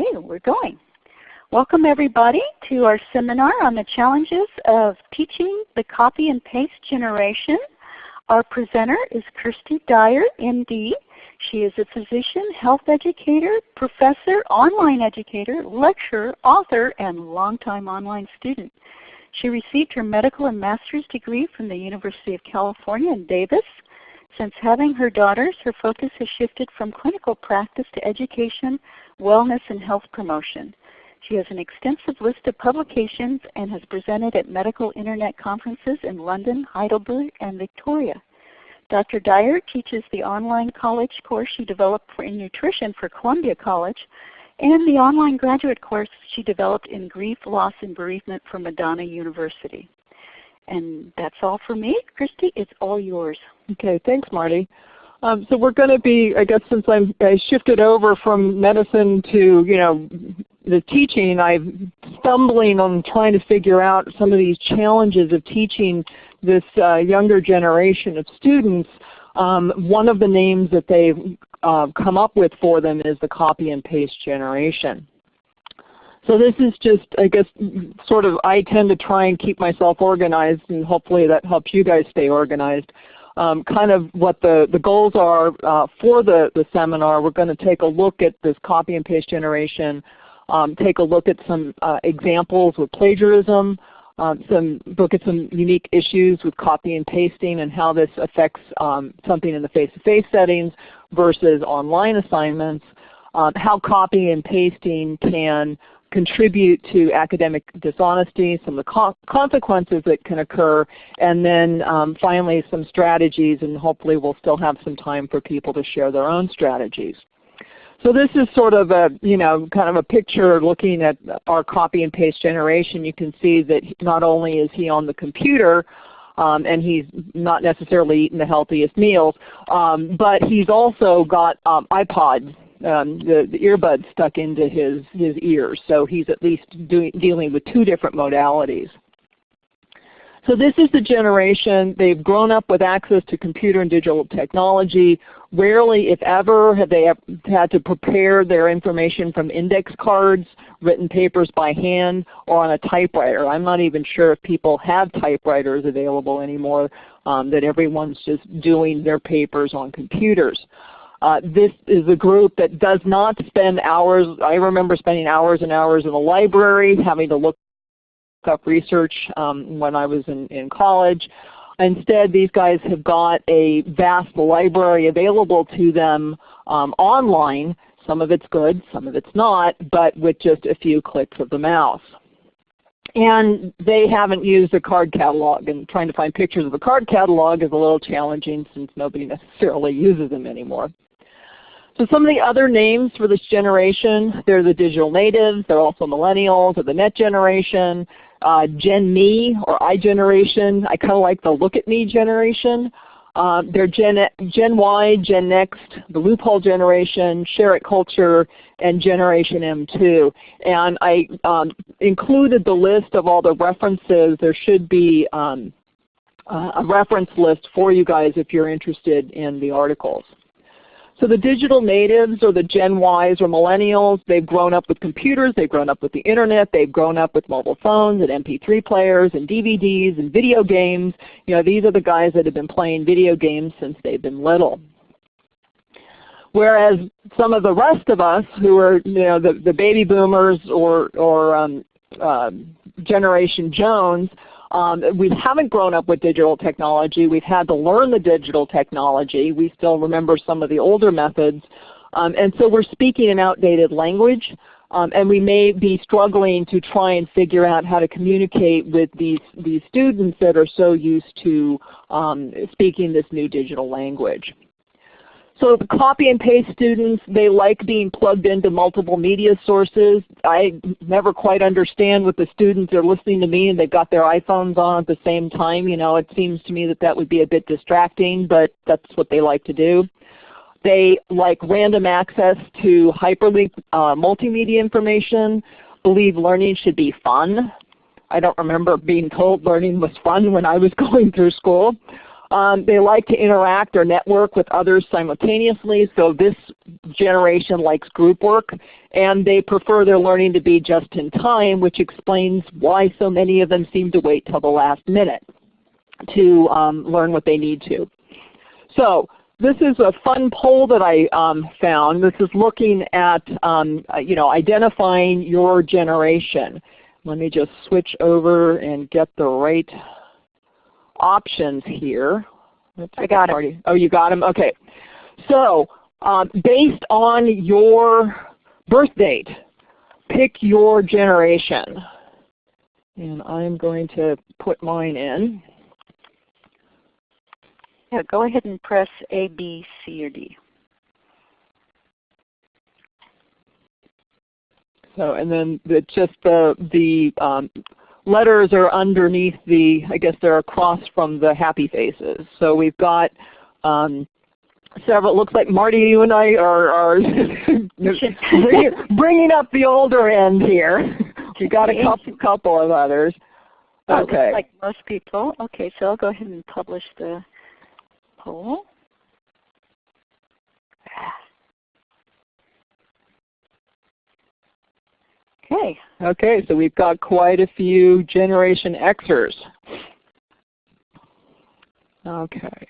Okay, we're going. Welcome everybody to our seminar on the challenges of teaching the copy and paste generation. Our presenter is Kirsty Dyer, MD. She is a physician, health educator, professor, online educator, lecturer, author, and longtime online student. She received her medical and master's degree from the University of California in Davis. Since having her daughters, her focus has shifted from clinical practice to education, wellness, and health promotion. She has an extensive list of publications and has presented at medical internet conferences in London, Heidelberg, and Victoria. Dr. Dyer teaches the online college course she developed in nutrition for Columbia College and the online graduate course she developed in grief, loss, and bereavement for Madonna University. And that's all for me. Christy, it's all yours. Okay, thanks Marty. Um, so we're going to be, I guess since I'm, I shifted over from medicine to, you know, the teaching, I'm stumbling on trying to figure out some of these challenges of teaching this uh, younger generation of students. Um, one of the names that they've uh, come up with for them is the copy and paste generation. So this is just, I guess, sort of I tend to try and keep myself organized and hopefully that helps you guys stay organized. Um, kind of what the, the goals are uh, for the, the seminar. We're going to take a look at this copy and paste generation, um, take a look at some uh, examples with plagiarism, um, some look at some unique issues with copy and pasting and how this affects um, something in the face-to-face -face settings versus online assignments, um, how copy and pasting can contribute to academic dishonesty, some of the co consequences that can occur, and then um, finally some strategies and hopefully we'll still have some time for people to share their own strategies. So this is sort of a, you know, kind of a picture looking at our copy and paste generation. You can see that not only is he on the computer, um, and he's not necessarily eating the healthiest meals, um, but he's also got um, iPods um, the, the earbuds stuck into his, his ears. So he's at least doing, dealing with two different modalities. So this is the generation, they've grown up with access to computer and digital technology. Rarely, if ever, have they had to prepare their information from index cards, written papers by hand, or on a typewriter. I'm not even sure if people have typewriters available anymore, um, that everyone's just doing their papers on computers. Uh, this is a group that does not spend hours. I remember spending hours and hours in the library having to look up research um, when I was in, in college. Instead, these guys have got a vast library available to them um, online. Some of it's good, some of it's not, but with just a few clicks of the mouse. And they haven't used a card catalog, and trying to find pictures of a card catalog is a little challenging since nobody necessarily uses them anymore. So some of the other names for this generation, they're the digital natives, they're also millennials or the net generation, uh, Gen Me or I generation. I kind of like the look at me generation. Uh, they're Gen, Gen Y, Gen Next, the loophole generation, share it culture, and Generation M2. And I um, included the list of all the references. There should be um, a reference list for you guys if you're interested in the articles. So the digital natives or the Gen Ys or millennials, they've grown up with computers, they've grown up with the Internet, they've grown up with mobile phones and MP3 players and DVDs and video games. You know, these are the guys that have been playing video games since they've been little. Whereas some of the rest of us who are you know, the, the baby boomers or, or um, uh, Generation Jones, um, we haven't grown up with digital technology. We've had to learn the digital technology. We still remember some of the older methods. Um, and so we're speaking an outdated language. Um, and we may be struggling to try and figure out how to communicate with these, these students that are so used to um, speaking this new digital language. So the copy and paste students, they like being plugged into multiple media sources. I never quite understand what the students are listening to me and they've got their iPhones on at the same time. You know, it seems to me that that would be a bit distracting, but that's what they like to do. They like random access to hyperlink uh, multimedia information, believe learning should be fun. I don't remember being told learning was fun when I was going through school. Um, they like to interact or network with others simultaneously, so this generation likes group work. And they prefer their learning to be just in time, which explains why so many of them seem to wait till the last minute to um, learn what they need to. So this is a fun poll that I um, found. This is looking at um, uh, you know, identifying your generation. Let me just switch over and get the right options here. Oops, I got it. Oh, you got them? Okay. So um, based on your birth date, pick your generation. And I'm going to put mine in. Yeah, go ahead and press A, B, C, or D. So, and then the, just the, the um, letters are underneath the, I guess they're across from the happy faces. So we've got um, several, it looks like Marty, you and I are, are bringing, bringing up the older end here. We've got a couple, couple of others. Okay. like most people. Okay, so I'll go ahead and publish the poll. Okay. Okay, so we've got quite a few Generation Xers. Okay.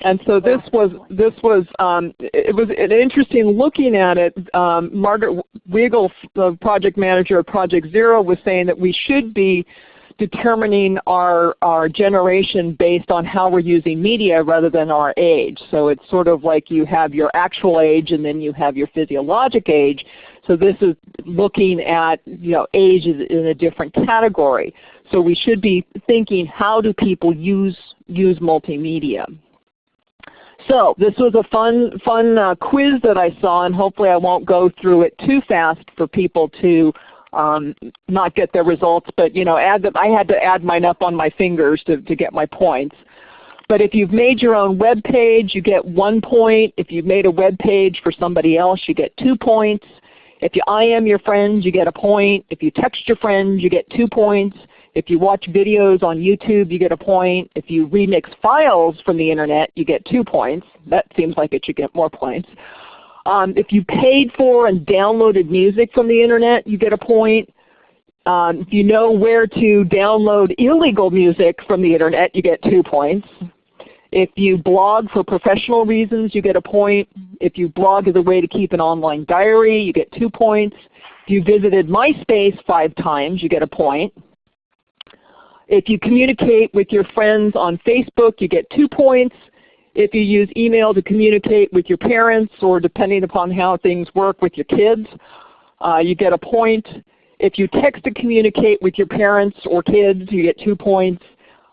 And so this was this was um, it was an interesting looking at it. Um, Margaret Weigel, the project manager of Project Zero, was saying that we should be determining our, our generation based on how we're using media rather than our age. So it's sort of like you have your actual age and then you have your physiologic age. So this is looking at you know, age in a different category. So we should be thinking how do people use, use multimedia. So this was a fun, fun uh, quiz that I saw and hopefully I won't go through it too fast for people to um, not get their results, but you know, add. I had to add mine up on my fingers to, to get my points. But if you've made your own web page, you get one point. If you've made a web page for somebody else, you get two points. If you IM your friends, you get a point. If you text your friends, you get two points. If you watch videos on YouTube, you get a point. If you remix files from the Internet, you get two points. That seems like it should get more points. Um, if you paid for and downloaded music from the Internet, you get a point. Um, if you know where to download illegal music from the Internet, you get two points. If you blog for professional reasons, you get a point. If you blog as a way to keep an online diary, you get two points. If you visited MySpace five times, you get a point. If you communicate with your friends on Facebook, you get two points. If you use email to communicate with your parents or depending upon how things work with your kids, uh, you get a point. If you text to communicate with your parents or kids, you get two points.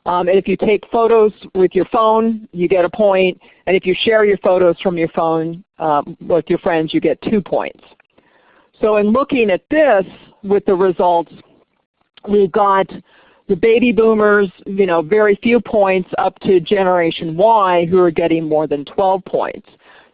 Um, and if you take photos with your phone, you get a point. And if you share your photos from your phone um, with your friends, you get two points. So in looking at this with the results, we've got the baby boomers, you know, very few points up to Generation Y who are getting more than 12 points.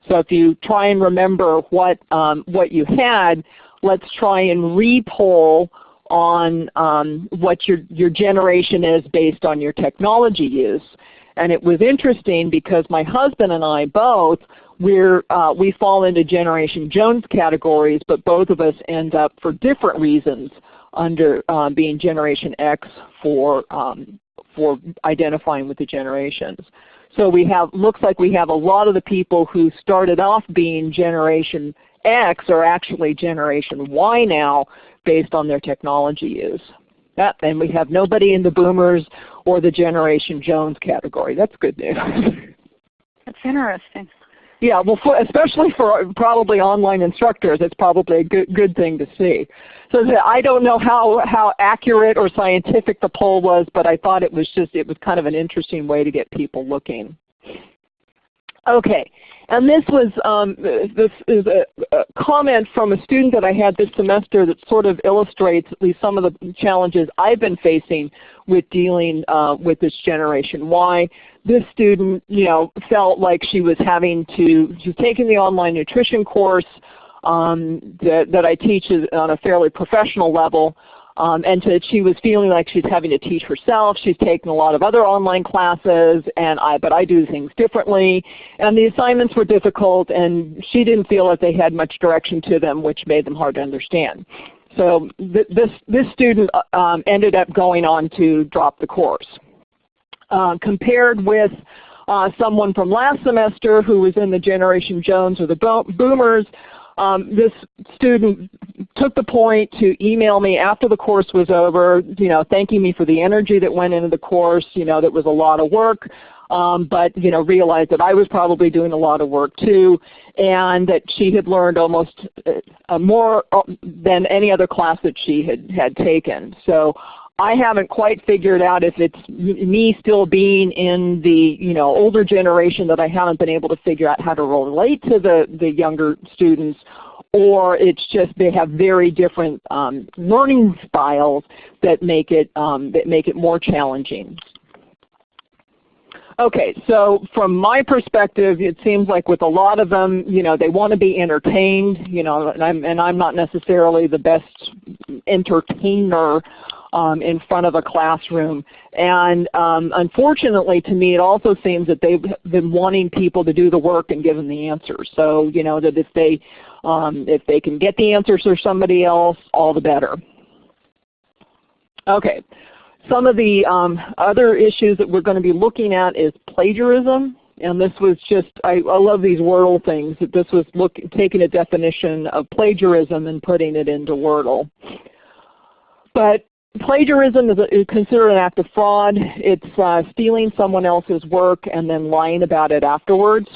So if you try and remember what, um, what you had, let's try and repoll on um, what your, your generation is based on your technology use. And it was interesting because my husband and I both, we're, uh, we fall into Generation Jones categories, but both of us end up for different reasons under um, being Generation X for, um, for identifying with the generations. So we have, looks like we have a lot of the people who started off being Generation X are actually Generation Y now based on their technology use. And we have nobody in the Boomers or the Generation Jones category. That's good news. That's interesting. Yeah, well, for, especially for probably online instructors, it's probably a good, good thing to see. So I don't know how, how accurate or scientific the poll was, but I thought it was just it was kind of an interesting way to get people looking. Okay, and this was um, this is a, a, comment from a student that I had this semester that sort of illustrates at least some of the challenges I've been facing with dealing uh, with this generation. Why this student, you know, felt like she was having to, she's taking the online nutrition course um, that, that I teach on a fairly professional level. Um, and to, she was feeling like she's having to teach herself. She's taken a lot of other online classes, and I, but I do things differently. And the assignments were difficult, and she didn't feel that they had much direction to them, which made them hard to understand. So th this, this student uh, um, ended up going on to drop the course. Uh, compared with uh, someone from last semester who was in the Generation Jones or the bo boomers, um, this student took the point to email me after the course was over, you know, thanking me for the energy that went into the course, you know, that was a lot of work. Um, but you know, realized that I was probably doing a lot of work too, and that she had learned almost uh, more uh, than any other class that she had had taken. So I haven't quite figured out if it's me still being in the you know older generation that I haven't been able to figure out how to relate to the, the younger students or it's just they have very different um, learning styles that make it um, that make it more challenging. Okay, so from my perspective, it seems like with a lot of them, you know, they want to be entertained, you know, and I'm, and I'm not necessarily the best entertainer um, in front of a classroom. And um, unfortunately to me it also seems that they've been wanting people to do the work and give them the answers. So you know that if they, um, if they can get the answers for somebody else, all the better. Okay. Some of the um, other issues that we're going to be looking at is plagiarism. And this was just, I, I love these Wordle things, that this was look, taking a definition of plagiarism and putting it into Wordle. But Plagiarism is, a, is, considered an act of fraud. It's uh, stealing someone else's work and then lying about it afterwards.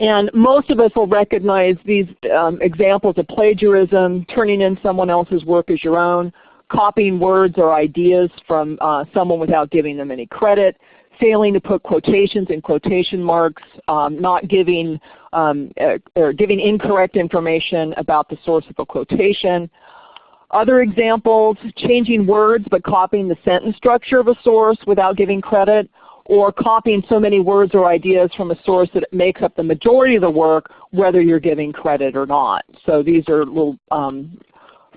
And most of us will recognize these um, examples of plagiarism, turning in someone else's work as your own, copying words or ideas from uh, someone without giving them any credit, failing to put quotations in quotation marks, um, not giving, um, uh, or giving incorrect information about the source of a quotation, other examples, changing words but copying the sentence structure of a source without giving credit, or copying so many words or ideas from a source that it makes up the majority of the work whether you're giving credit or not. So these are little um,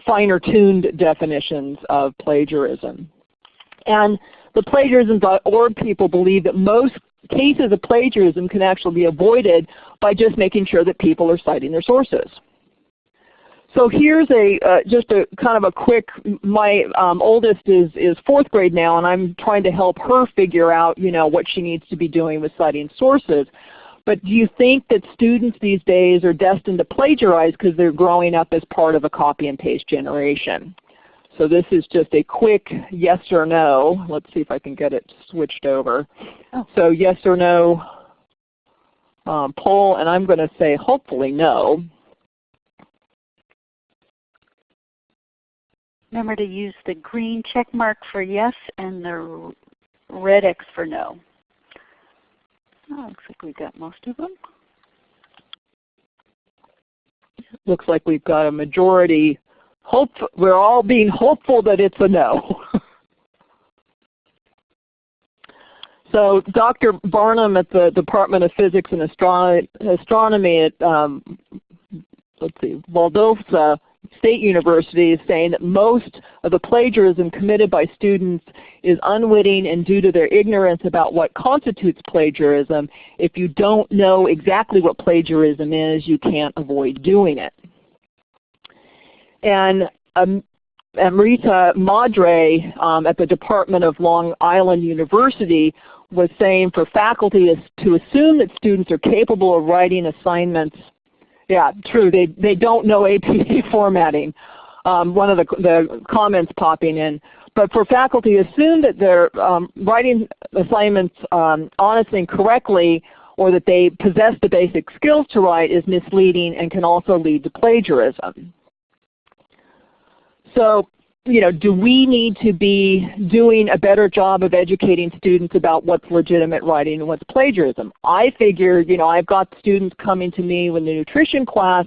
finer tuned definitions of plagiarism. And the plagiarism.org people believe that most cases of plagiarism can actually be avoided by just making sure that people are citing their sources. So here's a uh, just a kind of a quick. My um, oldest is is fourth grade now, and I'm trying to help her figure out you know what she needs to be doing with citing sources. But do you think that students these days are destined to plagiarize because they're growing up as part of a copy and paste generation? So this is just a quick yes or no. Let's see if I can get it switched over. Oh. So yes or no um, poll, and I'm going to say hopefully no. Remember to use the green check mark for yes and the red X for no. Oh, looks like we have got most of them. Looks like we've got a majority. Hope we're all being hopeful that it's a no. so Dr. Barnum at the Department of Physics and Astronomy at um, let's see, Valdosta State University is saying that most of the plagiarism committed by students is unwitting and due to their ignorance about what constitutes plagiarism. If you don't know exactly what plagiarism is, you can't avoid doing it. And um, Amrita Madray um, at the Department of Long Island University was saying for faculty to assume that students are capable of writing assignments yeah, true. They they don't know APA formatting. Um, one of the the comments popping in. But for faculty, assume that they're um, writing assignments um, honestly and correctly, or that they possess the basic skills to write is misleading and can also lead to plagiarism. So you know, do we need to be doing a better job of educating students about what's legitimate writing and what's plagiarism? I figure, you know, I've got students coming to me with the nutrition class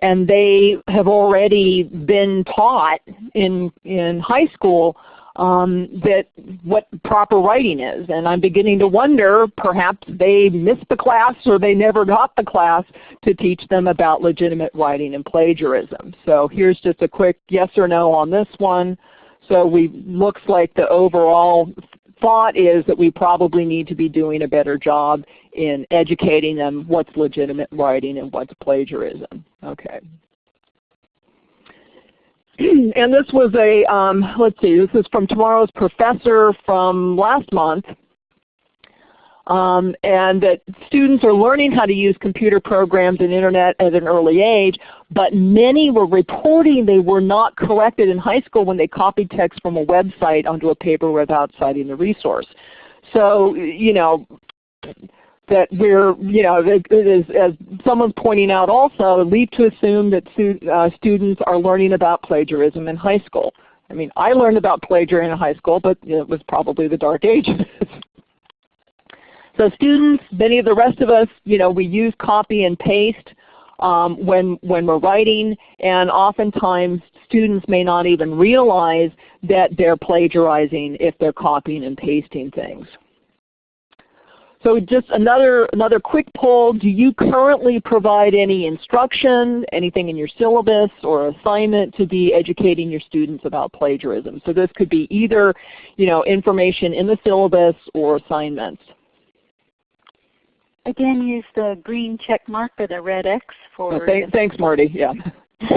and they have already been taught in, in high school um, that what proper writing is. And I'm beginning to wonder perhaps they missed the class or they never got the class to teach them about legitimate writing and plagiarism. So here's just a quick yes or no on this one. So we looks like the overall thought is that we probably need to be doing a better job in educating them what's legitimate writing and what's plagiarism. Okay. and this was a, um, let's see, this is from tomorrow's professor from last month. Um, and that students are learning how to use computer programs and Internet at an early age, but many were reporting they were not corrected in high school when they copied text from a website onto a paper without citing the resource. So, you know, that we're, you know, it is, as someone's pointing out also, lead to assume that uh, students are learning about plagiarism in high school. I mean, I learned about plagiarism in high school, but it was probably the dark ages. so students, many of the rest of us, you know, we use copy and paste um, when, when we're writing, and oftentimes students may not even realize that they're plagiarizing if they're copying and pasting things. So just another, another quick poll, do you currently provide any instruction, anything in your syllabus or assignment to be educating your students about plagiarism? So this could be either you know, information in the syllabus or assignments. Again, use the green check mark or the red X for. Oh, th thanks, Marty. Yeah.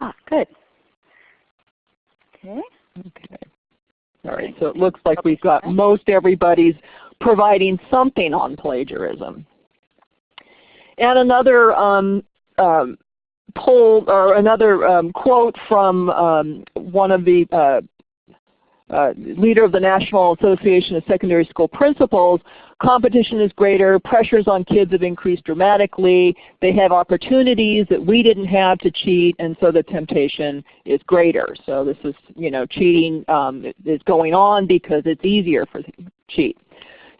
ah, good. Okay. Okay. All right, so it looks like we've got most everybody's providing something on plagiarism. And another um, um, poll or another um, quote from um, one of the uh, uh, leader of the National Association of Secondary School Principals, competition is greater, pressures on kids have increased dramatically, they have opportunities that we didn't have to cheat, and so the temptation is greater. So this is, you know, cheating um, is going on because it's easier for cheat.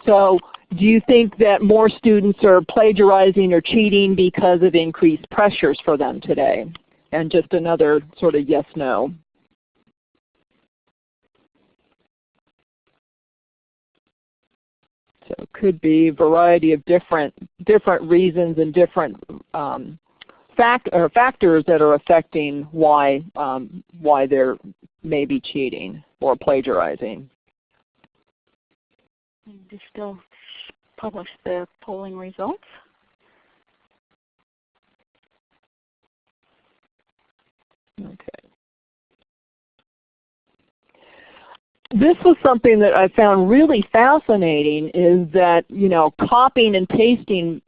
So do you think that more students are plagiarizing or cheating because of increased pressures for them today? And just another sort of yes, no. So it could be a variety of different, different reasons and different um, fact, or factors that are affecting why, um, why they're maybe cheating or plagiarizing. Do still publish the polling results? This was something that I found really fascinating is that you know copying and pasting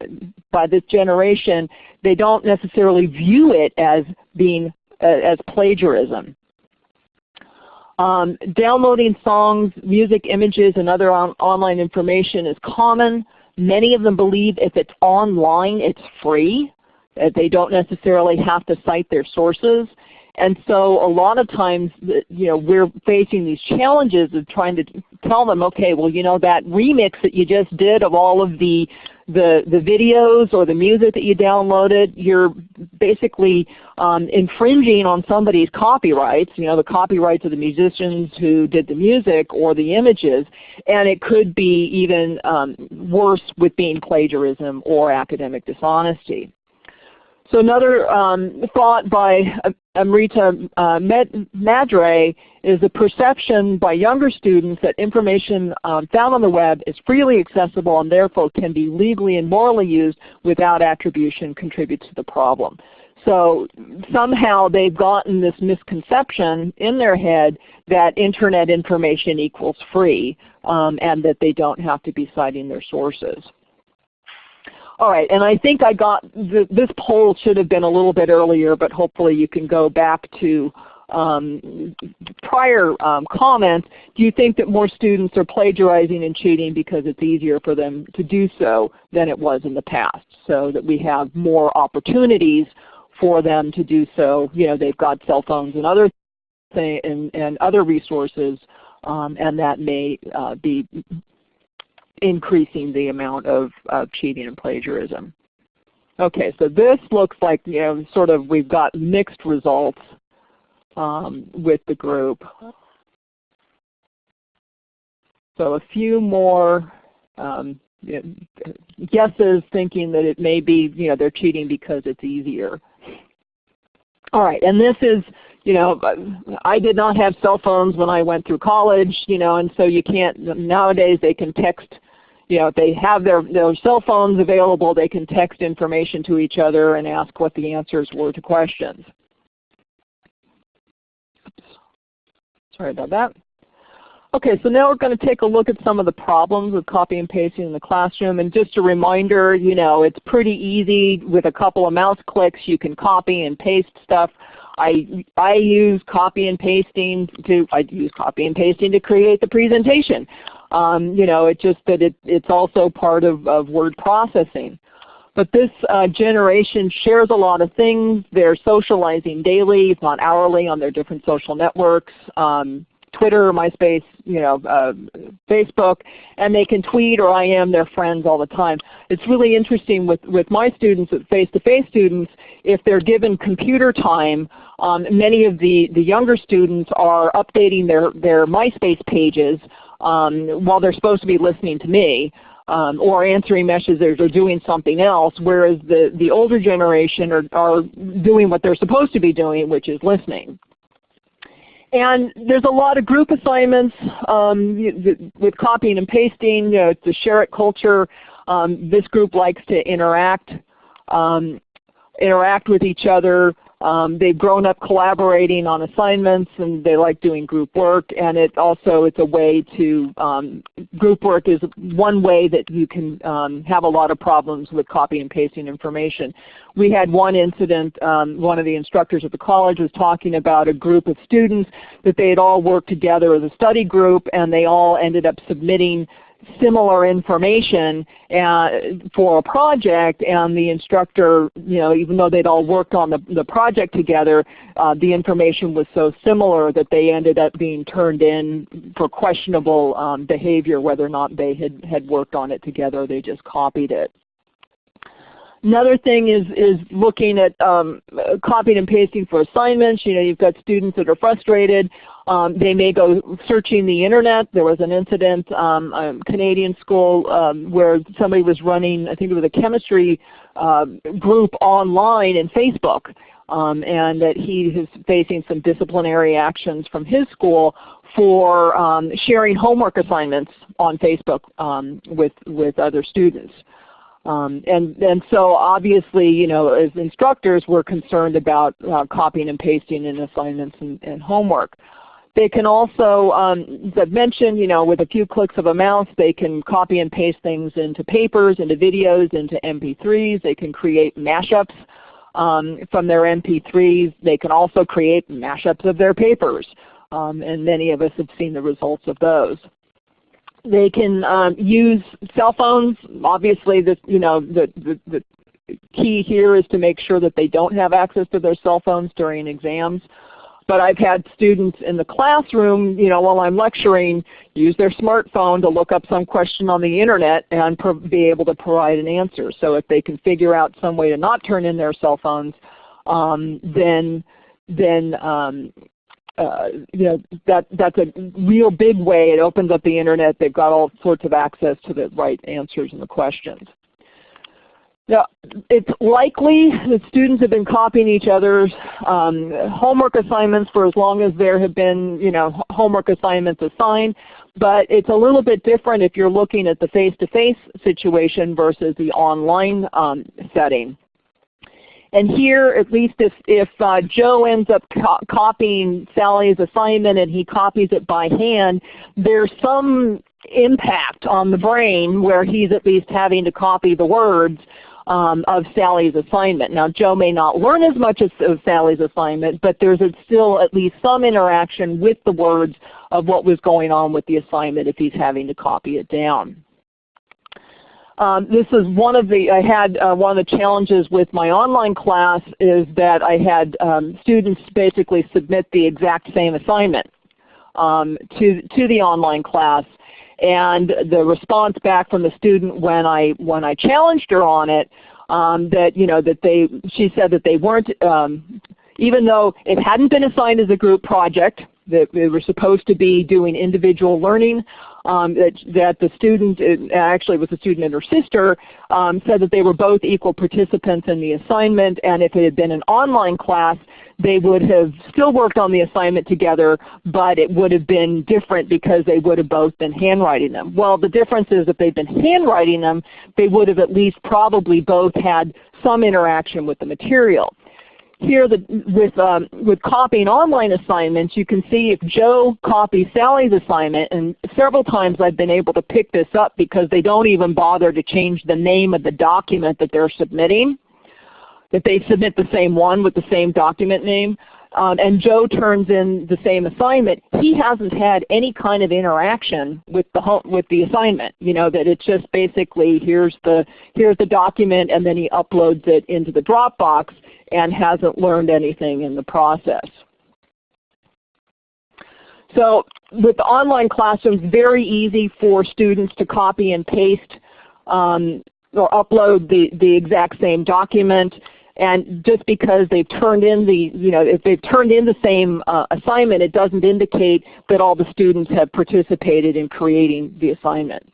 by this generation, they don't necessarily view it as being uh, as plagiarism. Um, downloading songs, music, images, and other on online information is common. Many of them believe if it's online, it's free. They don't necessarily have to cite their sources. And so a lot of times, you know, we're facing these challenges of trying to tell them, okay, well, you know, that remix that you just did of all of the the, the videos or the music that you downloaded, you're basically um, infringing on somebody's copyrights, you know, the copyrights of the musicians who did the music or the images, and it could be even um, worse with being plagiarism or academic dishonesty. So another um, thought by Amrita uh, Madray is the perception by younger students that information um, found on the web is freely accessible and therefore can be legally and morally used without attribution contributes to the problem. So somehow they've gotten this misconception in their head that Internet information equals free um, and that they don't have to be citing their sources. All right, and I think I got this poll should have been a little bit earlier, but hopefully you can go back to um, prior um, comments. Do you think that more students are plagiarizing and cheating because it's easier for them to do so than it was in the past? So that we have more opportunities for them to do so. You know, they've got cell phones and other and, and other resources, um, and that may uh, be increasing the amount of, of cheating and plagiarism. Okay, so this looks like you know sort of we've got mixed results um, with the group. So a few more um, guesses thinking that it may be you know, they're cheating because it's easier. All right, and this is, you know, I did not have cell phones when I went through college, you know, and so you can't, nowadays they can text, you know, if they have their, their cell phones available, they can text information to each other and ask what the answers were to questions. Oops. Sorry about that. Okay, so now we're going to take a look at some of the problems with copy and pasting in the classroom. And just a reminder, you know, it's pretty easy with a couple of mouse clicks. You can copy and paste stuff. I, I use copy and pasting to I use copy and pasting to create the presentation. Um, you know, it's just that it, it's also part of, of word processing. But this uh, generation shares a lot of things. They're socializing daily, if not hourly, on their different social networks. Um, Twitter, MySpace, you know, uh, Facebook, and they can tweet or IM their friends all the time. It's really interesting with, with my students, face-to-face -face students, if they're given computer time, um, many of the, the younger students are updating their, their MySpace pages um, while they're supposed to be listening to me. Um, or answering messages or doing something else, whereas the, the older generation are, are doing what they're supposed to be doing, which is listening. And there's a lot of group assignments um, with copying and pasting. You know, it's a share it culture. Um, this group likes to interact, um, interact with each other. Um, they've grown up collaborating on assignments and they like doing group work and it also it's a way to, um, group work is one way that you can um, have a lot of problems with copy and pasting information. We had one incident, um, one of the instructors at the college was talking about a group of students that they had all worked together as a study group and they all ended up submitting similar information uh, for a project and the instructor, you know, even though they'd all worked on the, the project together, uh, the information was so similar that they ended up being turned in for questionable um, behavior whether or not they had, had worked on it together they just copied it. Another thing is, is looking at um, copying and pasting for assignments. You know, you've got students that are frustrated. Um, they may go searching the Internet. There was an incident, um, a Canadian school um, where somebody was running, I think it was a chemistry uh, group online in Facebook. Um, and that he is facing some disciplinary actions from his school for um, sharing homework assignments on Facebook with, with other students. Um, and, and so obviously, you know, as instructors, we're concerned about uh, copying and pasting in assignments and, and homework. They can also, um, as I've mentioned, you know, with a few clicks of a mouse, they can copy and paste things into papers, into videos, into MP3s. They can create mashups um, from their MP3s. They can also create mashups of their papers. Um, and many of us have seen the results of those. They can um, use cell phones. Obviously, the, you know, the, the, the key here is to make sure that they don't have access to their cell phones during exams. But I've had students in the classroom, you know, while I'm lecturing, use their smartphone to look up some question on the Internet and be able to provide an answer. So if they can figure out some way to not turn in their cell phones, um, then then um, uh, you know that that's a real big way. It opens up the Internet. They've got all sorts of access to the right answers and the questions. Now, it's likely that students have been copying each other's um, homework assignments for as long as there have been you know, homework assignments assigned, but it's a little bit different if you're looking at the face-to-face -face situation versus the online um, setting. And here, at least if, if uh, Joe ends up co copying Sally's assignment and he copies it by hand, there's some impact on the brain where he's at least having to copy the words um, of Sally's assignment. Now Joe may not learn as much as, of Sally's assignment, but there's still at least some interaction with the words of what was going on with the assignment if he's having to copy it down. Um, this is one of the, I had uh, one of the challenges with my online class is that I had um, students basically submit the exact same assignment um, to, to the online class and the response back from the student when I when I challenged her on it, um, that you know that they she said that they weren't um, even though it hadn't been assigned as a group project, that they were supposed to be doing individual learning, um, that, that the student, actually it was a student and her sister, um, said that they were both equal participants in the assignment and if it had been an online class, they would have still worked on the assignment together, but it would have been different because they would have both been handwriting them. Well, the difference is if they'd been handwriting them, they would have at least probably both had some interaction with the material. Here the, with, um, with copying online assignments, you can see if Joe copies Sally's assignment, and several times I've been able to pick this up because they don't even bother to change the name of the document that they're submitting. That they submit the same one with the same document name. Um, and Joe turns in the same assignment, he hasn't had any kind of interaction with the home, with the assignment. You know that it's just basically here's the here's the document, and then he uploads it into the Dropbox and hasn't learned anything in the process. So with the online classrooms, very easy for students to copy and paste um, or upload the, the exact same document. And just because they've turned in the, you know, if they've turned in the same uh, assignment, it doesn't indicate that all the students have participated in creating the assignment.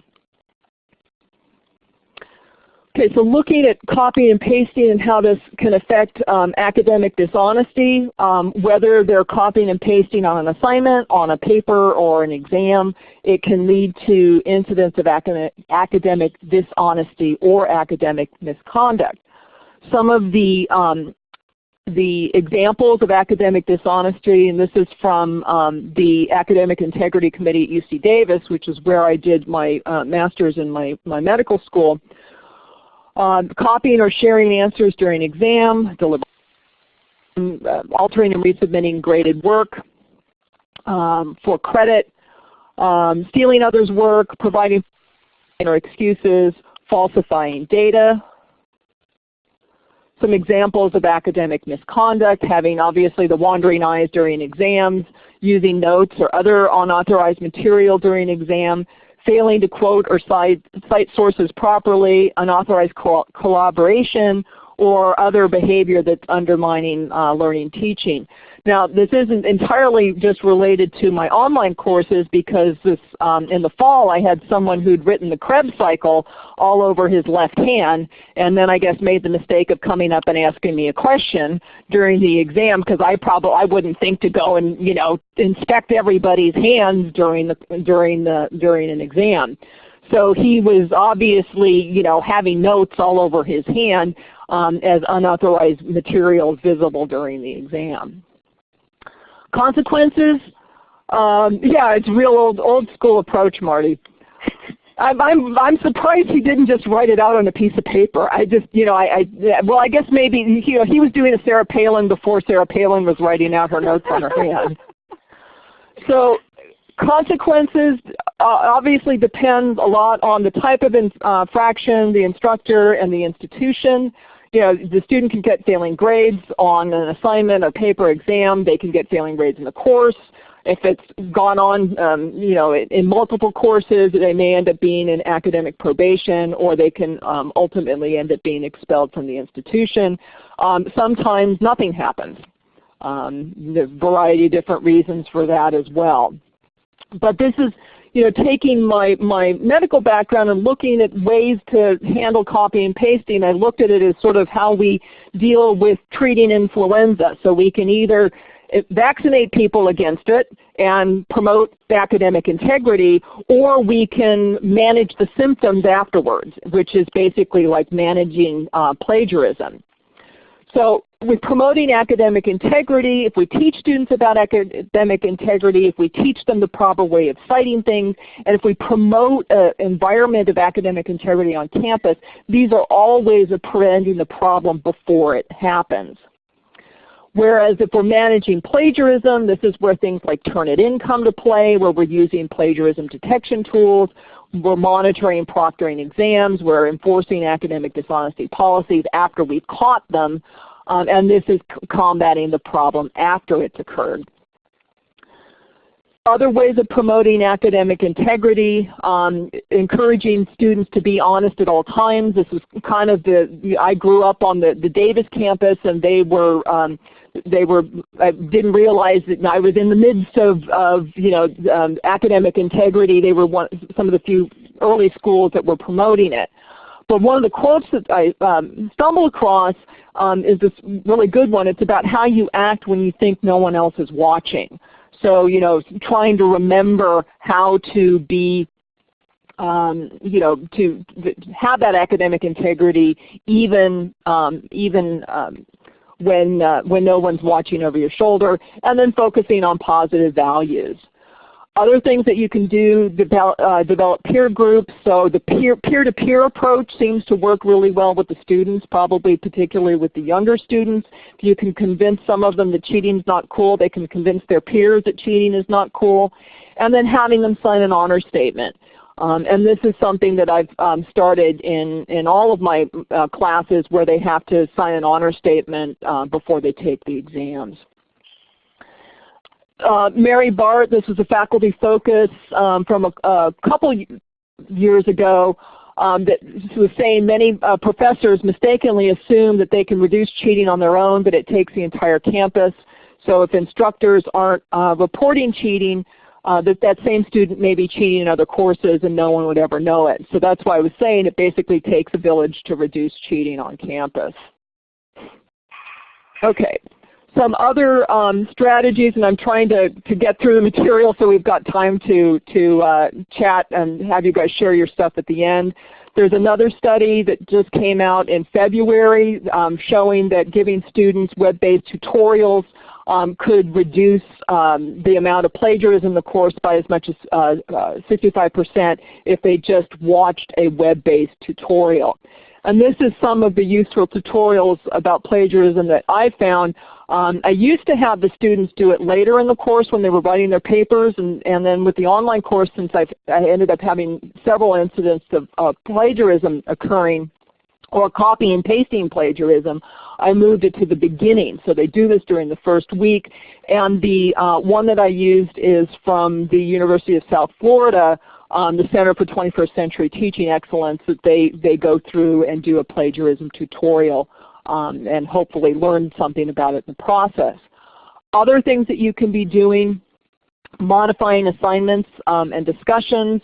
Okay, so looking at copying and pasting and how this can affect um, academic dishonesty, um, whether they're copying and pasting on an assignment, on a paper, or an exam, it can lead to incidents of academic, academic dishonesty or academic misconduct. Some of the um, the examples of academic dishonesty, and this is from um, the Academic Integrity Committee at UC Davis, which is where I did my uh, master's in my, my medical school. Uh, copying or sharing answers during exam, uh, altering and resubmitting graded work um, for credit, um, stealing others' work, providing or excuses, falsifying data. Some examples of academic misconduct, having obviously the wandering eyes during exams, using notes or other unauthorized material during exam, failing to quote or cite, cite sources properly, unauthorized co collaboration, or other behavior that's undermining uh, learning teaching. Now this isn't entirely just related to my online courses because this, um, in the fall I had someone who'd written the Krebs cycle all over his left hand and then I guess made the mistake of coming up and asking me a question during the exam because I probably I wouldn't think to go and you know inspect everybody's hands during the during the during an exam. So he was obviously, you know, having notes all over his hand um, as unauthorized materials visible during the exam. Consequences? Um, yeah, it's real old old school approach, Marty. I'm, I'm I'm surprised he didn't just write it out on a piece of paper. I just you know I, I well I guess maybe you know he was doing a Sarah Palin before Sarah Palin was writing out her notes on her hand. So consequences uh, obviously depends a lot on the type of infraction, uh, the instructor, and the institution you know, the student can get failing grades on an assignment, a paper exam. They can get failing grades in the course. If it's gone on, um, you know, in multiple courses, they may end up being in academic probation, or they can um, ultimately end up being expelled from the institution. Um, sometimes nothing happens. Um, there's a variety of different reasons for that as well. But this is you know, taking my, my medical background and looking at ways to handle copy and pasting, I looked at it as sort of how we deal with treating influenza. So we can either eh, vaccinate people against it and promote academic integrity, or we can manage the symptoms afterwards, which is basically like managing uh, plagiarism. So with promoting academic integrity, if we teach students about academic integrity, if we teach them the proper way of citing things, and if we promote an environment of academic integrity on campus, these are all ways of preventing the problem before it happens. Whereas if we're managing plagiarism, this is where things like Turnitin come to play, where we're using plagiarism detection tools, we're monitoring proctoring exams, we're enforcing academic dishonesty policies after we've caught them, um, and this is combating the problem after it's occurred. other ways of promoting academic integrity, um, encouraging students to be honest at all times. This was kind of the, I grew up on the, the Davis campus and they were, um, they were, I didn't realize that I was in the midst of, of you know, um, academic integrity. They were one, some of the few early schools that were promoting it. But one of the quotes that I um, stumbled across um, is this really good one. It's about how you act when you think no one else is watching. So, you know, trying to remember how to be um, you know, to have that academic integrity even um, even um, when uh, when no one's watching over your shoulder, and then focusing on positive values. Other things that you can do, develop, uh, develop peer groups. So the peer-to-peer -peer approach seems to work really well with the students, probably particularly with the younger students. If you can convince some of them that cheating is not cool, they can convince their peers that cheating is not cool. And then having them sign an honor statement. Um, and this is something that I've um, started in, in all of my uh, classes where they have to sign an honor statement uh, before they take the exams uh, Mary Bart, this was a faculty focus um, from a, a, couple years ago um, that was saying many uh, professors mistakenly assume that they can reduce cheating on their own, but it takes the entire campus. So if instructors aren't uh, reporting cheating, uh, that that same student may be cheating in other courses and no one would ever know it. So that's why I was saying it basically takes a village to reduce cheating on campus. Okay, some other um, strategies, and I'm trying to, to get through the material so we've got time to, to uh, chat and have you guys share your stuff at the end. There's another study that just came out in February um, showing that giving students web-based tutorials um, could reduce um, the amount of plagiarism in the course by as much as 65% uh, uh, if they just watched a web-based tutorial. And this is some of the useful tutorials about plagiarism that I found. Um, I used to have the students do it later in the course when they were writing their papers, and, and then with the online course, since I've, I ended up having several incidents of plagiarism occurring, or copy and pasting plagiarism, I moved it to the beginning. So they do this during the first week. And the uh, one that I used is from the University of South Florida, um, the Center for 21st Century Teaching Excellence, that they, they go through and do a plagiarism tutorial um, and hopefully learn something about it in the process. Other things that you can be doing, modifying assignments um, and discussions.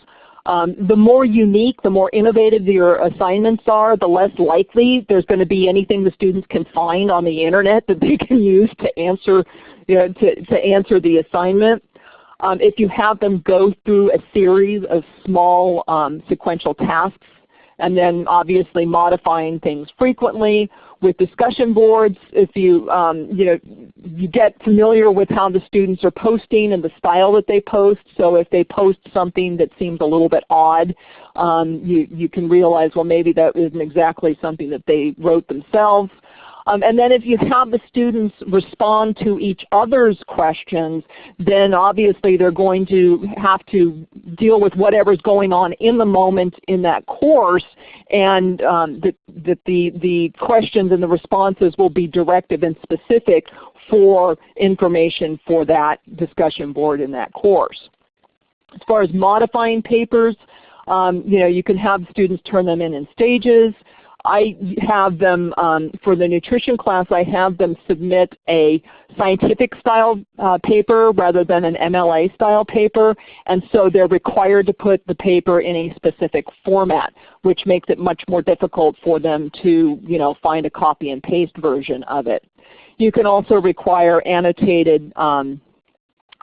Um, the more unique, the more innovative your assignments are, the less likely there's going to be anything the students can find on the Internet that they can use to answer, you know, to, to answer the assignment. Um, if you have them go through a series of small um, sequential tasks and then obviously modifying things frequently with discussion boards, if you, um, you, know, you get familiar with how the students are posting and the style that they post. So if they post something that seems a little bit odd, um, you, you can realize, well, maybe that isn't exactly something that they wrote themselves. Um, and then if you have the students respond to each other's questions, then obviously they're going to have to deal with whatever's going on in the moment in that course and um, that, the, the questions and the responses will be directive and specific for information for that discussion board in that course. As far as modifying papers, um, you know, you can have students turn them in in stages. I have them, um, for the nutrition class, I have them submit a scientific style uh, paper rather than an MLA style paper. And so they're required to put the paper in a specific format, which makes it much more difficult for them to you know, find a copy and paste version of it. You can also require annotated um,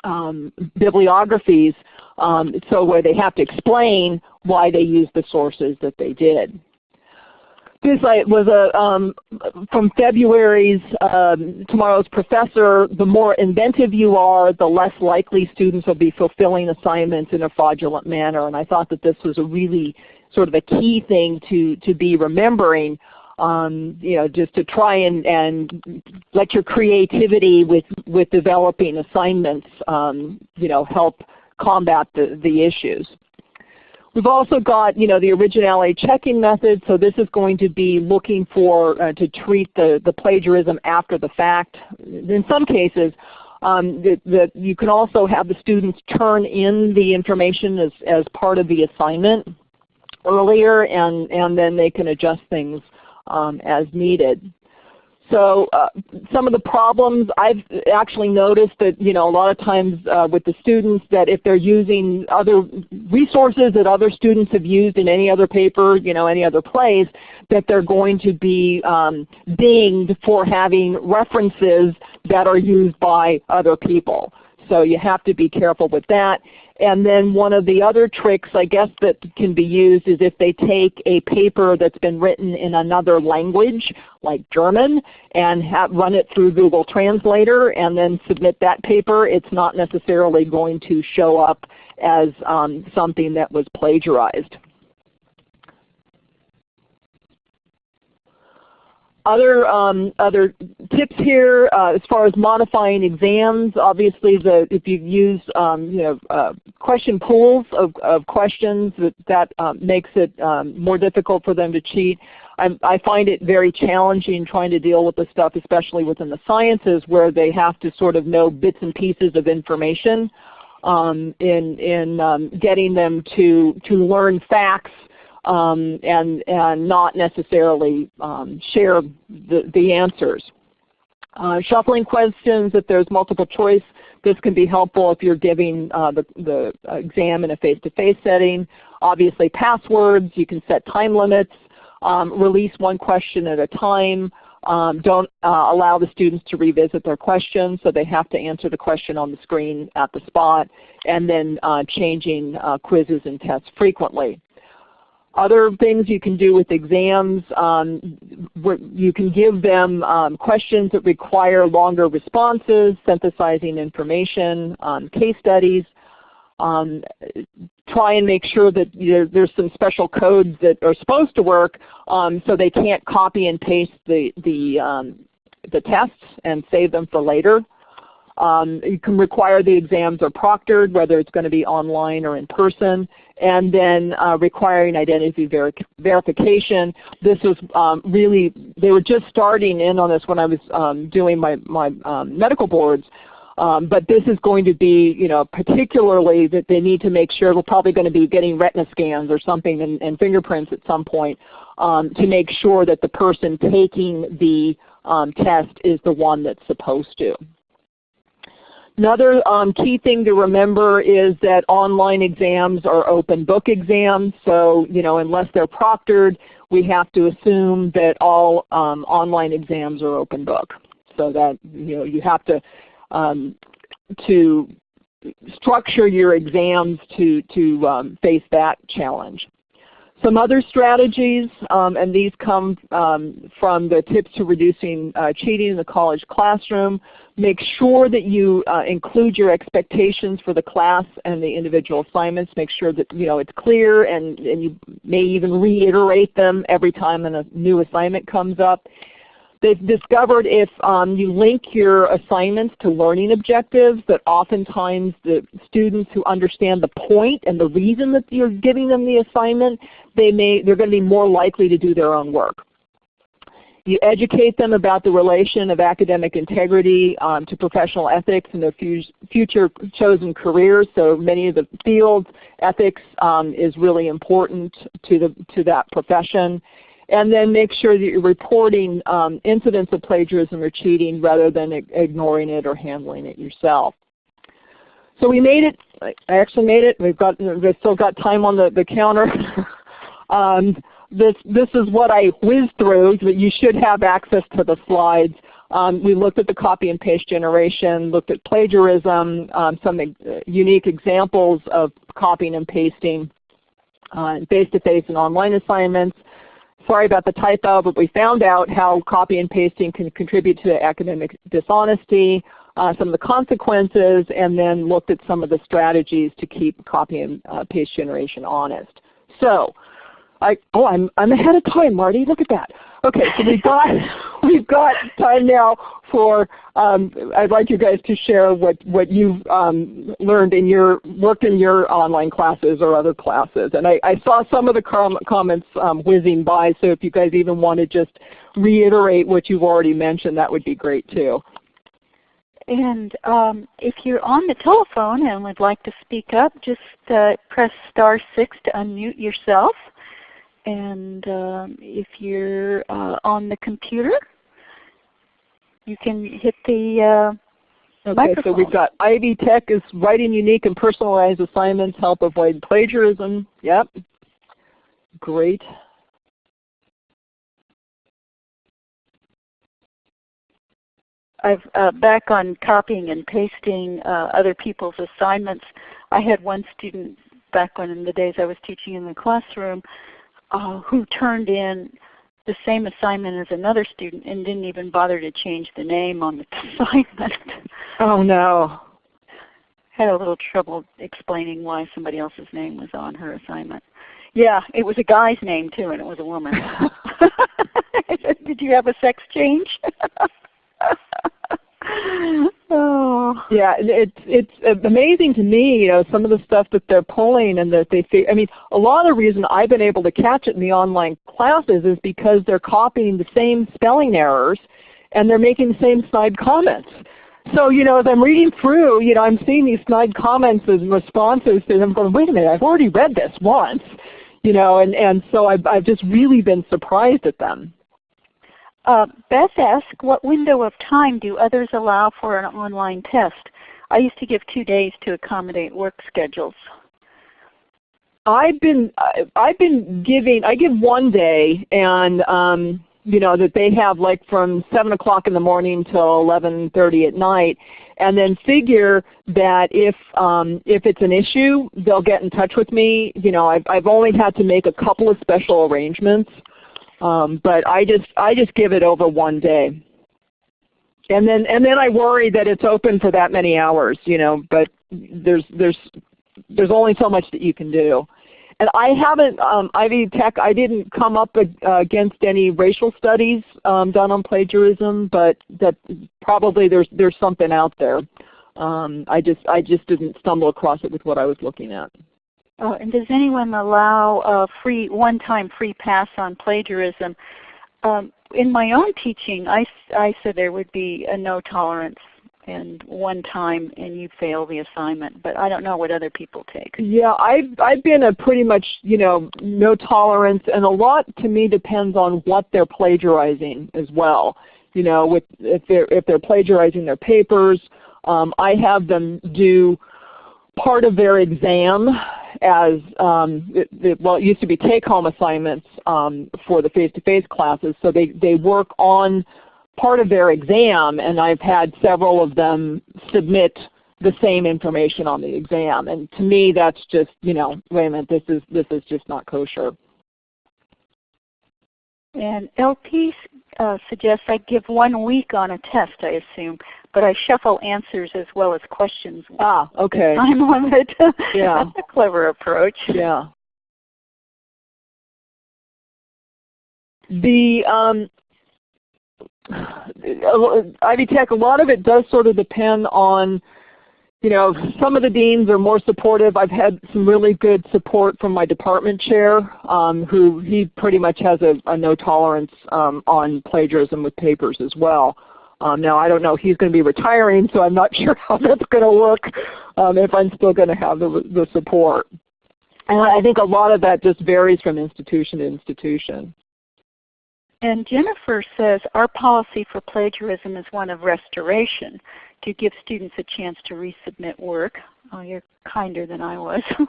um, bibliographies um, so where they have to explain why they used the sources that they did. This was a, um, from February's um, Tomorrow's Professor, the more inventive you are, the less likely students will be fulfilling assignments in a fraudulent manner. And I thought that this was a really sort of a key thing to, to be remembering, um, you know, just to try and, and let your creativity with, with developing assignments, um, you know, help combat the, the issues. We've also got you know, the originality checking method. So this is going to be looking for uh, to treat the, the plagiarism after the fact. In some cases, Um, that, that, you can also have the students turn in the information as, as part of the assignment earlier and, and then they can adjust things um, as needed. So uh, some of the problems I've actually noticed that you know a lot of times uh, with the students that if they're using other resources that other students have used in any other paper, you know, any other place, that they're going to be um, dinged for having references that are used by other people. So you have to be careful with that. And then one of the other tricks I guess that can be used is if they take a paper that's been written in another language like German and have, run it through Google Translator and then submit that paper, it's not necessarily going to show up as um, something that was plagiarized. Other, um, other tips here uh, as far as modifying exams, obviously the, if you use um, you know, uh, question pools of, of questions, that, that um, makes it um, more difficult for them to cheat. I, I, find it very challenging trying to deal with the stuff, especially within the sciences, where they have to sort of know bits and pieces of information um, in, in um, getting them to, to learn facts um, and, and not necessarily um, share the, the answers. Uh, shuffling questions, if there's multiple choice, this can be helpful if you're giving uh, the, the exam in a face-to-face -face setting. Obviously passwords, you can set time limits, um, release one question at a time. Um, don't uh, allow the students to revisit their questions, so they have to answer the question on the screen at the spot, and then uh, changing uh, quizzes and tests frequently. Other things you can do with exams, um, you can give them um, questions that require longer responses, synthesizing information, um, case studies. Um, try and make sure that you know, there's some special codes that are supposed to work um, so they can't copy and paste the, the, um, the tests and save them for later. Um, you can require the exams are proctored, whether it's going to be online or in person, and then uh, requiring identity ver verification. This was um, really, they were just starting in on this when I was um, doing my, my um, medical boards. Um, but this is going to be, you know, particularly that they need to make sure we're probably going to be getting retina scans or something and, and fingerprints at some point um, to make sure that the person taking the test is the one that's supposed to. Another um, key thing to remember is that online exams are open book exams. So you know, unless they're proctored, we have to assume that all um, online exams are open book. So that you know, you have to um, to structure your exams to to um, face that challenge. Some other strategies, um, and these come um, from the tips to reducing uh, cheating in the college classroom. Make sure that you uh, include your expectations for the class and the individual assignments. Make sure that you know it's clear and, and you may even reiterate them every time a new assignment comes up. They've discovered if um, you link your assignments to learning objectives that oftentimes the students who understand the point and the reason that you're giving them the assignment, they may, they're going to be more likely to do their own work. You educate them about the relation of academic integrity um, to professional ethics and their future chosen careers. So many of the fields, ethics um, is really important to, the, to that profession and then make sure that you're reporting um, incidents of plagiarism or cheating rather than ignoring it or handling it yourself. So we made it. I actually made it. We've got we've still got time on the, the counter. um, this this is what I whizzed through, but you should have access to the slides. Um, we looked at the copy and paste generation, looked at plagiarism, um, some uh, unique examples of copying and pasting, uh, face-to-face -face and online assignments, sorry about the typo, but we found out how copy and pasting can contribute to academic dishonesty, uh, some of the consequences, and then looked at some of the strategies to keep copy and uh, paste generation honest. So, I, oh, I'm, I'm ahead of time, Marty. Look at that. Okay, so we've got we've got time now for. Um, I'd like you guys to share what what you've um, learned in your worked in your online classes or other classes. And I, I saw some of the com comments um, whizzing by. So if you guys even want to just reiterate what you've already mentioned, that would be great too. And um, if you're on the telephone and would like to speak up, just uh, press star 6 to unmute yourself. And um, if you're uh, on the computer, you can hit the uh, Okay, so we've got Ivy Tech is writing unique and personalized assignments help avoid plagiarism. Yep. Great. I've uh, back on copying and pasting uh, other people's assignments. I had one student back when in the days I was teaching in the classroom uh, who turned in the same assignment as another student and didn't even bother to change the name on the assignment. Oh no. Had a little trouble explaining why somebody else's name was on her assignment. Yeah, it was a guy's name too and it was a woman. Did you have a sex change? Oh. Yeah, it's it's amazing to me, you know, some of the stuff that they're pulling and that they I mean, a lot of the reason I've been able to catch it in the online classes is because they're copying the same spelling errors and they're making the same snide comments. So, you know, as I'm reading through, you know, I'm seeing these snide comments and responses to them going, wait a minute, I've already read this once. You know, and, and so I've, I've just really been surprised at them. Uh, Beth asked, what window of time do others allow for an online test? I used to give two days to accommodate work schedules. I've been I've been giving I give one day and um, you know that they have like from seven o'clock in the morning till eleven thirty at night, and then figure that if um, if it's an issue, they'll get in touch with me. You know, I've I've only had to make a couple of special arrangements um, but I just I just give it over one day. And then and then I worry that it's open for that many hours, you know, but there's there's there's only so much that you can do. And I haven't, um, Ivy Tech, I didn't come up uh, against any racial studies um, done on plagiarism, but that probably there's there's something out there. Um, I just I just didn't stumble across it with what I was looking at. Uh, and does anyone allow a free one-time free pass on plagiarism? Um, in my own teaching, I, I said there would be a no tolerance and one time and you fail the assignment. But I don't know what other people take. Yeah, I've I've been a pretty much you know no tolerance, and a lot to me depends on what they're plagiarizing as well. You know, with if they're if they're plagiarizing their papers, um, I have them do part of their exam as um, well, it used to be take-home assignments um, for the face-to-face -face classes. So they, they work on part of their exam, and I've had several of them submit the same information on the exam. And to me, that's just you know, wait a minute, this is this is just not kosher. And LP uh, suggests I give one week on a test, I assume but I shuffle answers as well as questions. Ah, okay. Time limit. Yeah. That's a clever approach. Yeah. The um, Ivy Tech, a lot of it does sort of depend on, you know, some of the deans are more supportive. I've had some really good support from my department chair, um, who he pretty much has a, a no tolerance um, on plagiarism with papers as well. Um, now I don't know, he's going to be retiring, so I'm not sure how that's going to work um, if I'm still going to have the, the support. And I think a lot of that just varies from institution to institution. And Jennifer says, our policy for plagiarism is one of restoration to give students a chance to resubmit work. Oh, you're kinder than I was.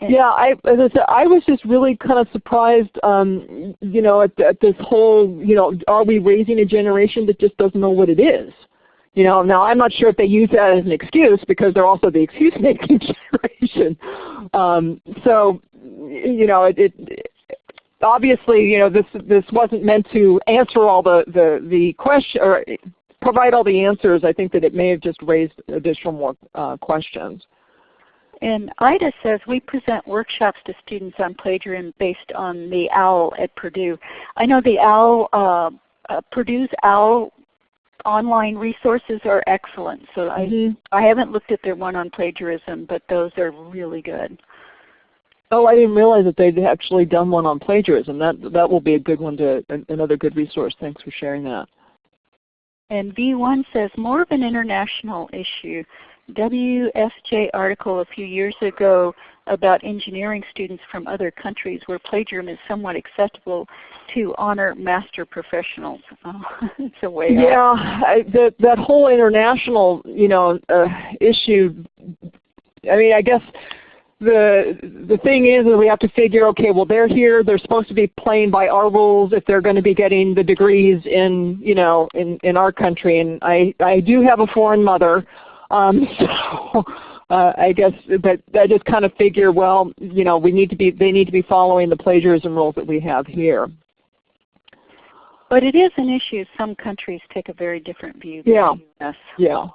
Yeah, I, as I said, I was just really kind of surprised, um, you know, at, at this whole, you know, are we raising a generation that just doesn't know what it is? You know, now I'm not sure if they use that as an excuse because they're also the excuse-making generation. Um, so, you know, it, it obviously, you know, this this wasn't meant to answer all the the the question or provide all the answers. I think that it may have just raised additional more uh, questions. And Ida says, we present workshops to students on plagiarism based on the OWL at Purdue. I know the OWL, uh, uh, Purdue's OWL online resources are excellent. So mm -hmm. I, mm-hmm. I haven't looked at their one on plagiarism, but those are really good. Oh, I didn't realize that they'd actually done one on plagiarism. That that will be a good one to another good resource. Thanks for sharing that. And V1 says more of an international issue. WSJ article a few years ago about engineering students from other countries where plagiarism is somewhat acceptable to honor master professionals. It's a way Yeah, I, that that whole international you know uh, issue. I mean, I guess the the thing is that we have to figure, okay, well they're here, they're supposed to be playing by our rules if they're going to be getting the degrees in you know in in our country. And I I do have a foreign mother, um, so uh, I guess, but I just kind of figure, well, you know, we need to be, they need to be following the plagiarism rules that we have here. But it is an issue. Some countries take a very different view yeah. than us. Yeah.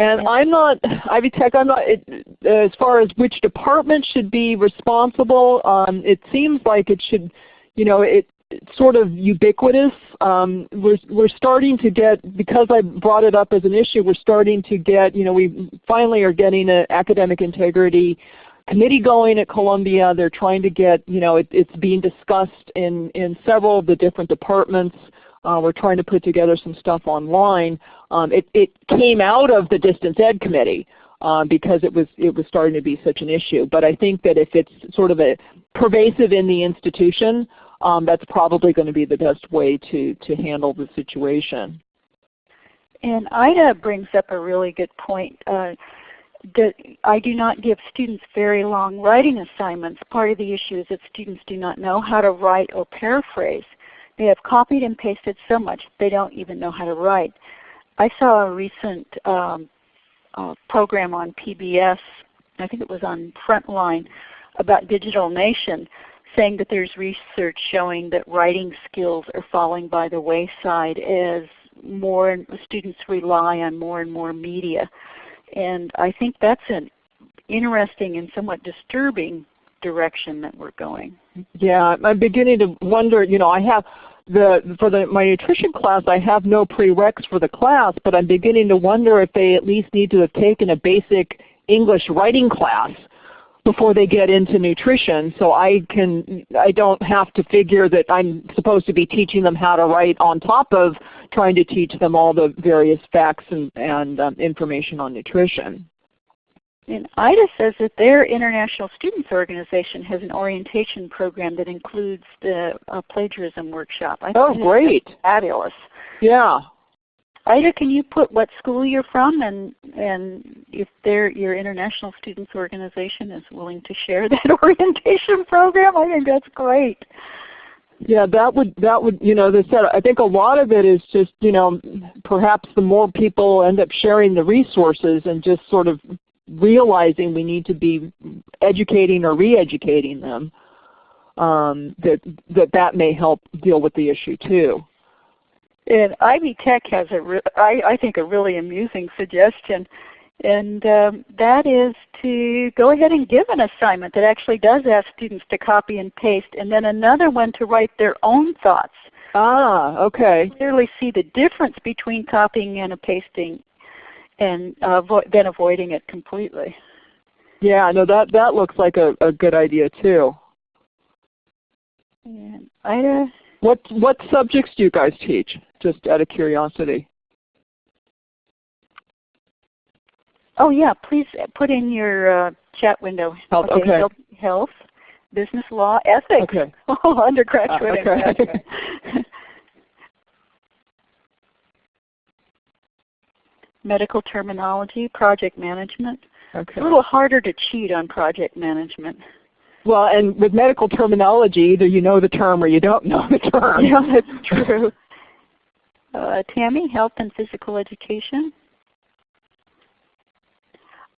And yeah. I'm not, Ivy Tech, I'm not, it, as far as which department should be responsible, um, it seems like it should, you know, it, sort of ubiquitous. Um, we're, we're starting to get, because I brought it up as an issue, we're starting to get, you know, we finally are getting an academic integrity committee going at Columbia. They're trying to get, you know, it, it's being discussed in, in several of the different departments. Uh, we're trying to put together some stuff online. Um, it, it came out of the distance ed committee. Uh, because it was it was starting to be such an issue. But I think that if it's sort of a pervasive in the institution, um, that's probably going to be the best way to, to handle the situation. And Ida brings up a really good point. Uh, that I do not give students very long writing assignments. Part of the issue is that students do not know how to write or paraphrase. They have copied and pasted so much they don't even know how to write. I saw a recent um, uh, program on PBS, I think it was on Frontline, about Digital Nation saying that there's research showing that writing skills are falling by the wayside as more students rely on more and more media. And I think that's an interesting and somewhat disturbing direction that we're going. Yeah, I'm beginning to wonder, you know, I have the for the my nutrition class I have no prereqs for the class, but I'm beginning to wonder if they at least need to have taken a basic English writing class before they get into nutrition. So I can I don't have to figure that I'm supposed to be teaching them how to write on top of trying to teach them all the various facts and, and um, information on nutrition. And IDA says that their International Students Organization has an orientation program that includes the uh, plagiarism workshop. I oh, great! Fabulous. Yeah. Ida, can you put what school you're from and, and if your International Students Organization is willing to share that orientation program? I think that's great. Yeah, that would that would you know, as I said, I think a lot of it is just you know, perhaps the more people end up sharing the resources and just sort of realizing we need to be educating or re-educating them, um, that that that may help deal with the issue too. And Ivy Tech has a, I, I think, a really amusing suggestion, and um, that is to go ahead and give an assignment that actually does ask students to copy and paste, and then another one to write their own thoughts. Ah, okay. Clearly see the difference between copying and pasting, and uh, then avoiding it completely. Yeah, no, that that looks like a, a good idea too. And Ida. What what subjects do you guys teach? Just out of curiosity. Oh yeah, please put in your uh, chat window. Health, okay. okay. Health, health, business law, ethics. Okay. Oh, undergraduate. Uh, okay. Medical terminology, project management. Okay. It's a little harder to cheat on project management. Well, and with medical terminology, either you know the term or you don't know the term. Yeah, that's true. Uh, Tammy, health and physical education.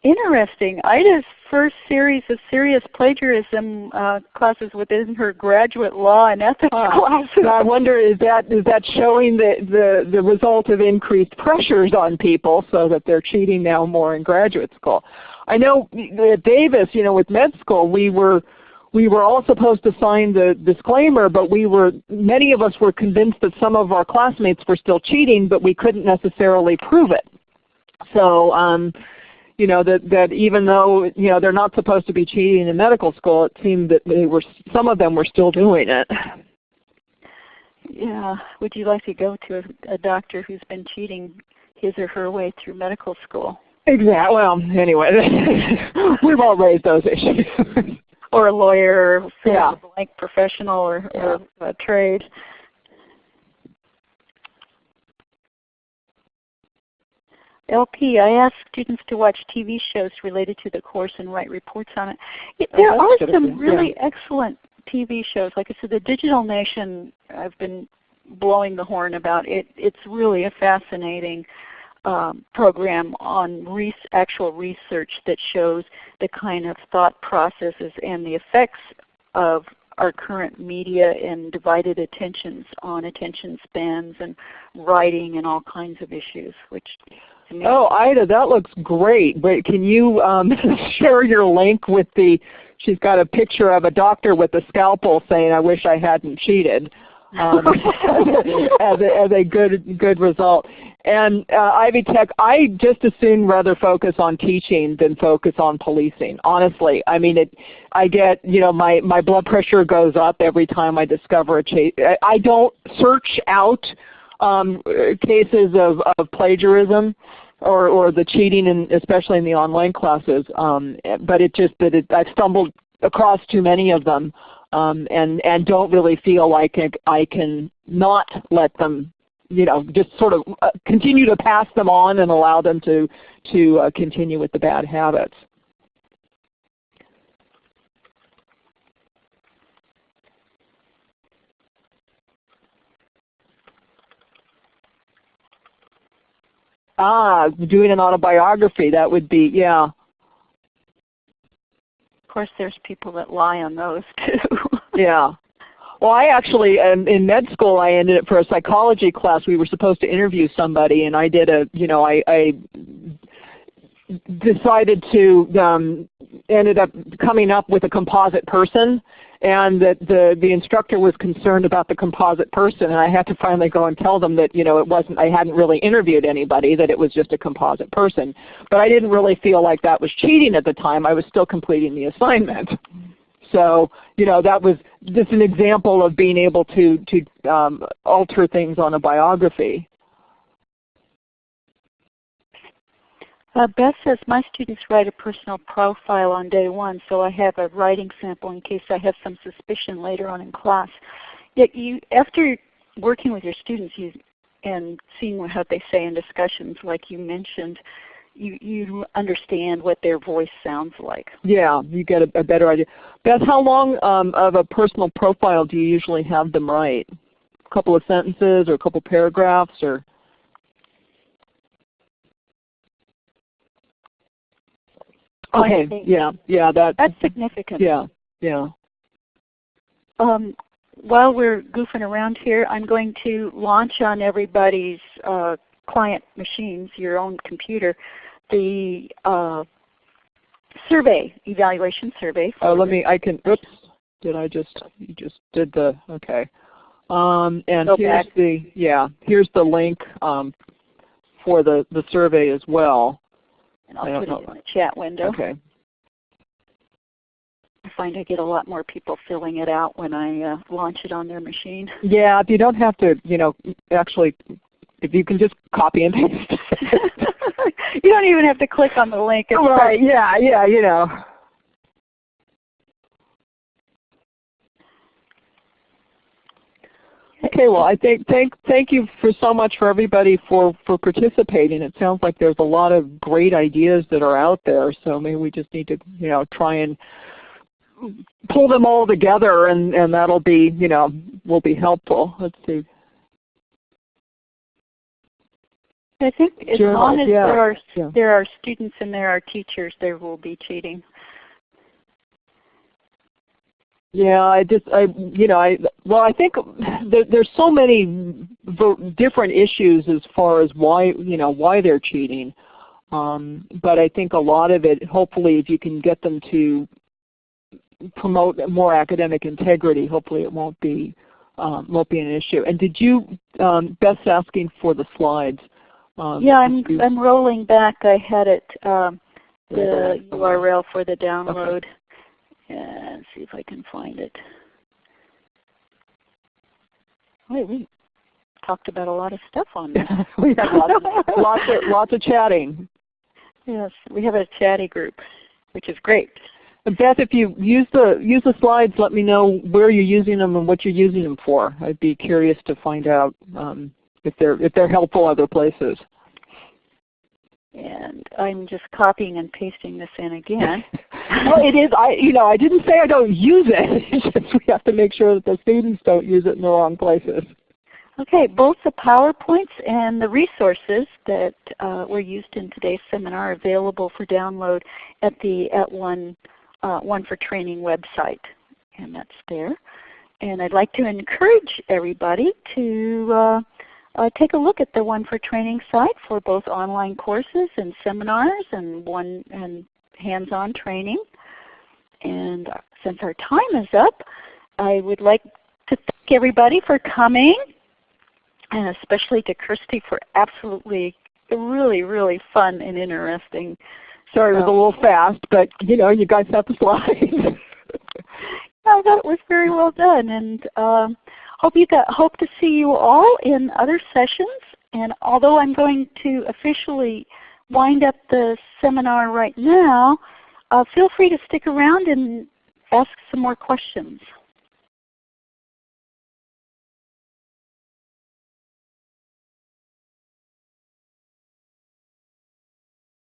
Interesting. Ida's first series of serious plagiarism uh, classes within her graduate law and ethics uh, classes. I wonder is that is that showing the, the, the result of increased pressures on people so that they're cheating now more in graduate school. I know at Davis, you know, with med school, we were we were all supposed to sign the disclaimer, but we were many of us were convinced that some of our classmates were still cheating, but we couldn't necessarily prove it. So um, you know that that even though you know they're not supposed to be cheating in medical school, it seemed that they were some of them were still doing it. Yeah. Would you like to go to a, a doctor who's been cheating his or her way through medical school? Exactly. Well, anyway, we've all raised those issues. or a lawyer, or yeah. like professional or, yeah. or trade. LP, I ask students to watch TV shows related to the course and write reports on it. it there oh, are some really yeah. excellent TV shows. Like I said, the Digital Nation, I've been blowing the horn about it. It's really a fascinating um, program on res actual research that shows the kind of thought processes and the effects of our current media and divided attentions on attention spans and writing and all kinds of issues, which Oh, Ida, that looks great. But can you um, share your link with the? She's got a picture of a doctor with a scalpel saying, "I wish I hadn't cheated." Um, as, a, as a good good result. And uh, Ivy Tech, I just as soon rather focus on teaching than focus on policing. Honestly, I mean, it. I get you know my my blood pressure goes up every time I discover a chase. I don't search out um, cases of, of plagiarism or, or the cheating, in, especially in the online classes. Um, but it just that it, I've stumbled across too many of them um, and, and don't really feel like I can not let them you know, just sort of uh, continue to pass them on and allow them to, to uh, continue with the bad habits. Ah, doing an autobiography, that would be, yeah. Of course there's people that lie on those too. yeah. Well, I actually, um, in med school, I ended up for a psychology class. We were supposed to interview somebody, and I did a, you know, I, I decided to, um, ended up coming up with a composite person, and that the the instructor was concerned about the composite person, and I had to finally go and tell them that you know it wasn't I hadn't really interviewed anybody, that it was just a composite person. But I didn't really feel like that was cheating at the time. I was still completing the assignment. So you know that was just an example of being able to to um, alter things on a biography. Uh, Beth says, my students write a personal profile on day one, so I have a writing sample in case I have some suspicion later on in class. Yet you, after working with your students you, and seeing what they say in discussions like you mentioned, you, you understand what their voice sounds like. Yeah, you get a, a better idea. Beth, how long um, of a personal profile do you usually have them write? A couple of sentences or a couple paragraphs or? Okay. Yeah. Yeah. That. That's significant. Yeah. Yeah. Um, while we're goofing around here, I'm going to launch on everybody's uh, client machines, your own computer, the uh, survey evaluation survey. Oh, let me. I can. Oops. Did I just? You just did the. Okay. Um, and Go here's back. the. Yeah. Here's the link um, for the the survey as well. And I'll put it in the chat window. Okay. I find I get a lot more people filling it out when I uh, launch it on their machine. Yeah, if you don't have to, you know, actually, if you can just copy and paste. you don't even have to click on the link. It's right, yeah, yeah, you know. Okay, well I think thank thank you for so much for everybody for for participating. It sounds like there's a lot of great ideas that are out there. So maybe we just need to you know try and pull them all together, and and that'll be you know will be helpful. Let's see. I think as long as yeah, there are yeah. there are students and there are teachers, there will be cheating. Yeah, I just, I, you know, I, well, I think there, there's so many different issues as far as why, you know, why they're cheating. Um, but I think a lot of it, hopefully, if you can get them to promote more academic integrity, hopefully it won't be, um, won't be an issue. And did you, um, Beth's asking for the slides. Um, yeah, I'm, I'm rolling back. I had it, um, the URL for the download. Okay and see if I can find it. Wait, we talked about a lot of stuff on this. we had lots of, lots, of, lots of chatting. Yes, we have a chatty group, which is great. Beth, if you use the use the slides, let me know where you're using them and what you're using them for. I'd be curious to find out um, if they're if they're helpful other places. And I'm just copying and pasting this in again. well, it is. I you know I didn't say I don't use it. It's just we have to make sure that the students don't use it in the wrong places. Okay, both the PowerPoints and the resources that uh, were used in today's seminar are available for download at the at one uh, one for training website, and that's there. And I'd like to encourage everybody to uh, uh, take a look at the One for Training site for both online courses and seminars and one and hands-on training. And since our time is up, I would like to thank everybody for coming, and especially to Kirsty for absolutely really, really fun and interesting. Sorry, it was a little fast, but you know, you guys have the slides. I thought it was very well done, and um, hope you got, hope to see you all in other sessions. And although I'm going to officially wind up the seminar right now, uh, feel free to stick around and ask some more questions.